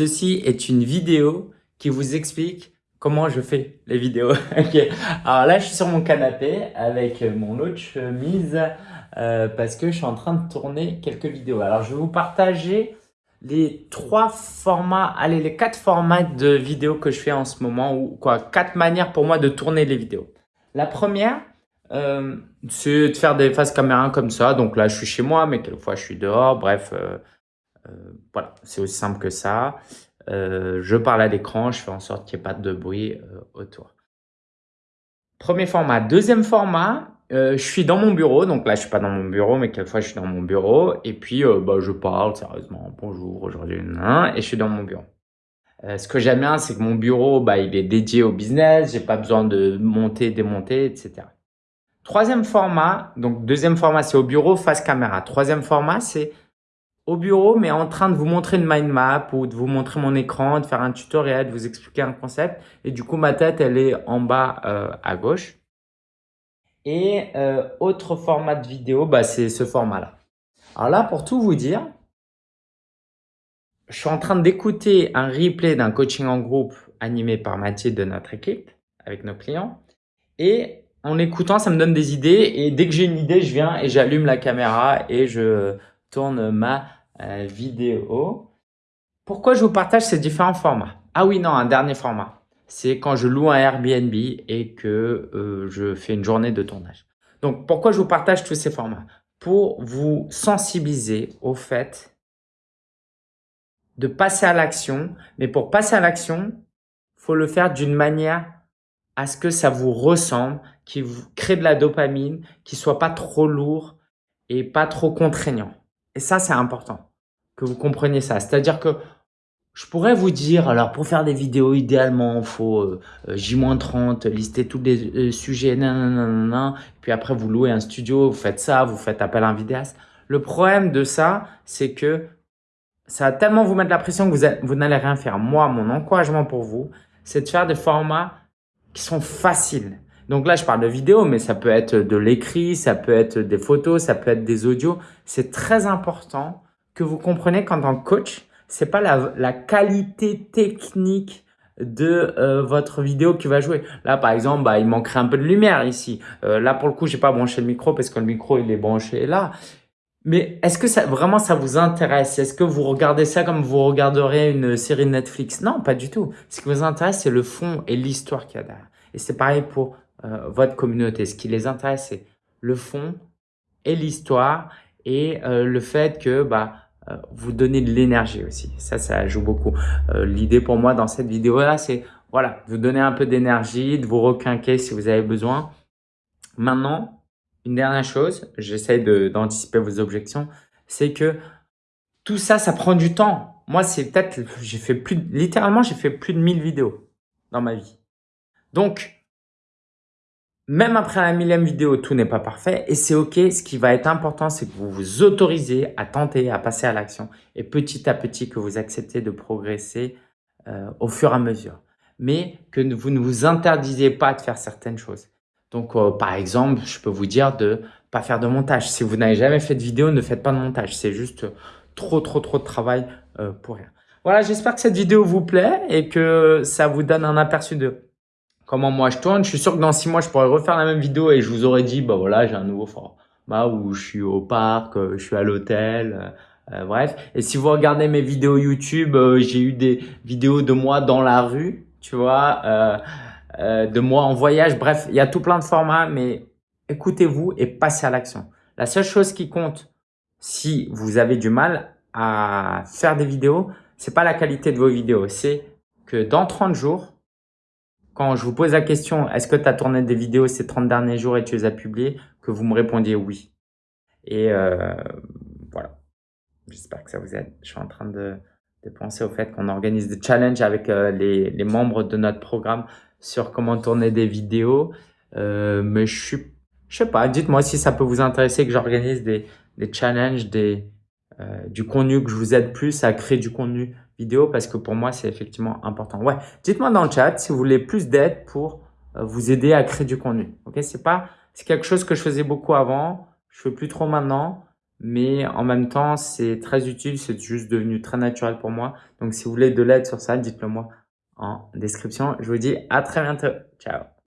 Ceci est une vidéo qui vous explique comment je fais les vidéos. Alors là, je suis sur mon canapé avec mon autre chemise euh, parce que je suis en train de tourner quelques vidéos. Alors, je vais vous partager les trois formats, allez, les quatre formats de vidéos que je fais en ce moment ou quoi, quatre manières pour moi de tourner les vidéos. La première, euh, c'est de faire des faces caméra comme ça. Donc là, je suis chez moi, mais quelquefois je suis dehors. Bref, euh, voilà, c'est aussi simple que ça. Euh, je parle à l'écran, je fais en sorte qu'il n'y ait pas de bruit euh, autour. Premier format. Deuxième format, je suis dans mon bureau. Donc là, je suis pas dans mon bureau, mais quelquefois, je suis dans mon bureau. Et puis, bah, je parle sérieusement. Bonjour, aujourd'hui, et je suis dans mon bureau. ce que j'aime bien, c'est que mon bureau, bah, il est dédié au business. J'ai pas besoin de monter, démonter, etc. Troisième format, donc deuxième format, c'est au bureau, face caméra. Troisième format, c'est au bureau, mais en train de vous montrer une mind map ou de vous montrer mon écran, de faire un tutoriel, de vous expliquer un concept. Et du coup, ma tête, elle est en bas euh, à gauche. Et euh, autre format de vidéo, bah, c'est ce format-là. Alors là, pour tout vous dire, je suis en train d'écouter un replay d'un coaching en groupe animé par Mathieu de notre équipe avec nos clients. Et en écoutant, ça me donne des idées. Et dès que j'ai une idée, je viens et j'allume la caméra et je tourne ma euh, vidéo. Pourquoi je vous partage ces différents formats? Ah oui, non, un dernier format. C'est quand je loue un Airbnb et que euh, je fais une journée de tournage. Donc, pourquoi je vous partage tous ces formats? Pour vous sensibiliser au fait de passer à l'action. Mais pour passer à l'action, faut le faire d'une manière à ce que ça vous ressemble, qui vous crée de la dopamine, qui soit pas trop lourd et pas trop contraignant. Et ça, c'est important que vous compreniez ça. C'est-à-dire que je pourrais vous dire, alors pour faire des vidéos, idéalement, il faut euh, euh, J-30, lister tous les euh, sujets, nanana, puis après vous louez un studio, vous faites ça, vous faites appel à un vidéaste. Le problème de ça, c'est que ça va tellement vous mettre la pression que vous, vous n'allez rien faire. Moi, mon encouragement pour vous, c'est de faire des formats qui sont faciles. Donc là, je parle de vidéo, mais ça peut être de l'écrit, ça peut être des photos, ça peut être des audios. C'est très important que vous compreniez qu'en tant que coach, c'est pas la, la, qualité technique de euh, votre vidéo qui va jouer. Là, par exemple, bah, il manquerait un peu de lumière ici. Euh, là, pour le coup, j'ai pas branché le micro parce que le micro, il est branché là. Mais est-ce que ça, vraiment ça vous intéresse? Est-ce que vous regardez ça comme vous regarderiez une série Netflix? Non, pas du tout. Ce qui vous intéresse, c'est le fond et l'histoire qu'il y a derrière. Et c'est pareil pour euh, votre communauté. Ce qui les intéresse, c'est le fond et l'histoire et euh, le fait que bah, euh, vous donnez de l'énergie aussi. Ça, ça joue beaucoup. L'idée pour moi dans cette vidéo-là, c'est voilà, vous donner un peu d'énergie, de vous requinquer si vous avez besoin. Maintenant, une dernière chose, j'essaie d'anticiper vos objections, c'est que tout ça, ça prend du temps. Moi, c'est peut-être, j'ai fait plus, littéralement, j'ai fait plus de 1000 vidéos dans ma vie. Donc, même après la millième vidéo, tout n'est pas parfait et c'est OK. Ce qui va être important, c'est que vous vous autorisez à tenter, à passer à l'action et petit à petit que vous acceptez de progresser euh, au fur et à mesure. Mais que vous ne vous interdisez pas de faire certaines choses. Donc, euh, par exemple, je peux vous dire de pas faire de montage. Si vous n'avez jamais fait de vidéo, ne faites pas de montage. C'est juste trop, trop, trop de travail euh, pour rien. Voilà, j'espère que cette vidéo vous plaît et que ça vous donne un aperçu de comment moi je tourne. Je suis sûr que dans six mois, je pourrais refaire la même vidéo et je vous aurais dit, bah voilà, j'ai un nouveau format où je suis au parc, euh, je suis à l'hôtel, euh, euh, bref. Et si vous regardez mes vidéos YouTube, j'ai eu des vidéos de moi dans la rue, tu vois, de moi en voyage. Bref, il y a tout plein de formats, mais écoutez-vous et passez à l'action. La seule chose qui compte, si vous avez du mal à faire des vidéos, c'est pas la qualité de vos vidéos, c'est que dans 30 jours, quand je vous pose la question, est-ce que tu as tourné des vidéos ces 30 derniers jours et tu les as publiées, que vous me répondiez oui. Et euh, voilà, j'espère que ça vous aide. Je suis en train de, penser au fait qu'on organise des challenges avec euh, les, membres de notre programme sur comment tourner des vidéos. Euh, mais je suis, je sais pas, dites-moi si ça peut vous intéresser que j'organise des, des challenges, des, du contenu, que je vous aide plus à créer du contenu parce que pour moi, c'est effectivement important. Ouais, dites-moi dans le chat si vous voulez plus d'aide pour euh, vous aider à créer du contenu. Ok, c'est pas, c'est quelque chose que je faisais beaucoup avant, je fais plus trop maintenant, mais en même temps, c'est très utile, c'est juste devenu très naturel pour moi. Donc, si vous voulez de l'aide sur ça, dites-le moi en description. Je vous dis à très bientôt. Ciao